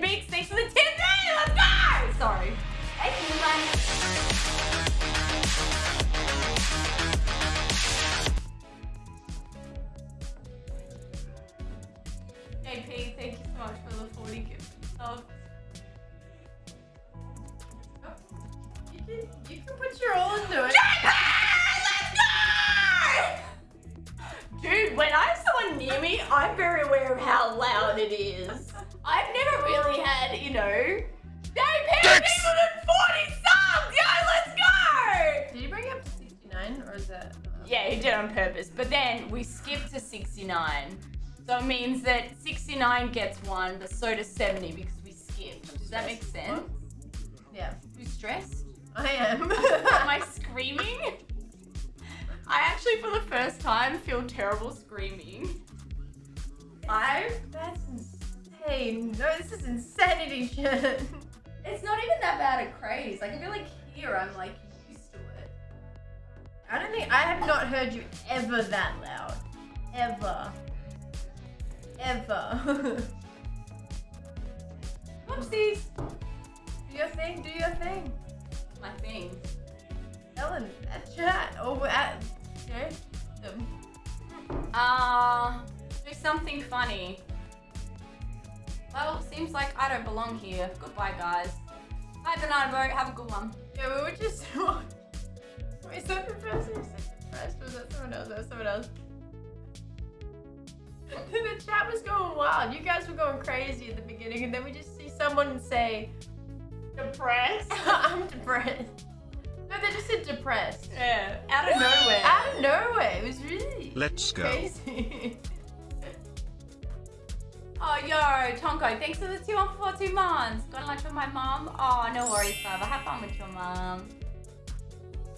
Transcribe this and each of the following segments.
Beats, thanks for the 10 day. Let's go. Sorry. Thank you, man. AP, thank you so much for the 40 gift subs. Oh, you can, you can put your all into it. JP! Let's go! Dude, when I have someone near me, I'm very aware of how loud it is. I've 69 or is that? uh, Yeah, he did on purpose. But then we skip to 69. So it means that 69 gets one, but so does 70 because we skipped. Does that make sense? Yeah, You stressed? I am. Am I screaming? I actually, for the first time, feel terrible screaming. I. That's insane. No, this is insanity shit. It's not even that bad a craze. Like I feel like here I'm like used to it. I don't think I have not heard you ever that loud. Ever. Ever. Whoopsies. do your thing, do your thing. My thing. Ellen, at chat or at you know, them. Uh, do something funny. Well, seems like I don't belong here. Goodbye, guys. Bye, Banana Boat. Have a good one. Yeah, we were just the chat was going wild. You guys were going crazy at the beginning, and then we just see someone say, Depressed? I'm depressed. No, they just said depressed. Yeah, out of nowhere. Out of nowhere. It was really Let's go. crazy. Oh, yo, Tonko, thanks for the two on for two months. Got lunch with my mom? Oh, no worries, Father. Have fun with your mom.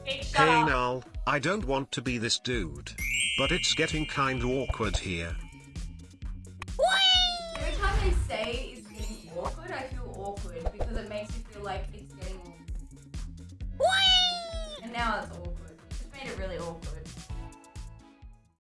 Big Hey up. Null, I don't want to be this dude. But it's getting kinda awkward here. They say it's getting awkward, I feel awkward because it makes me feel like it's getting awkward. And now it's awkward. It's made it really awkward.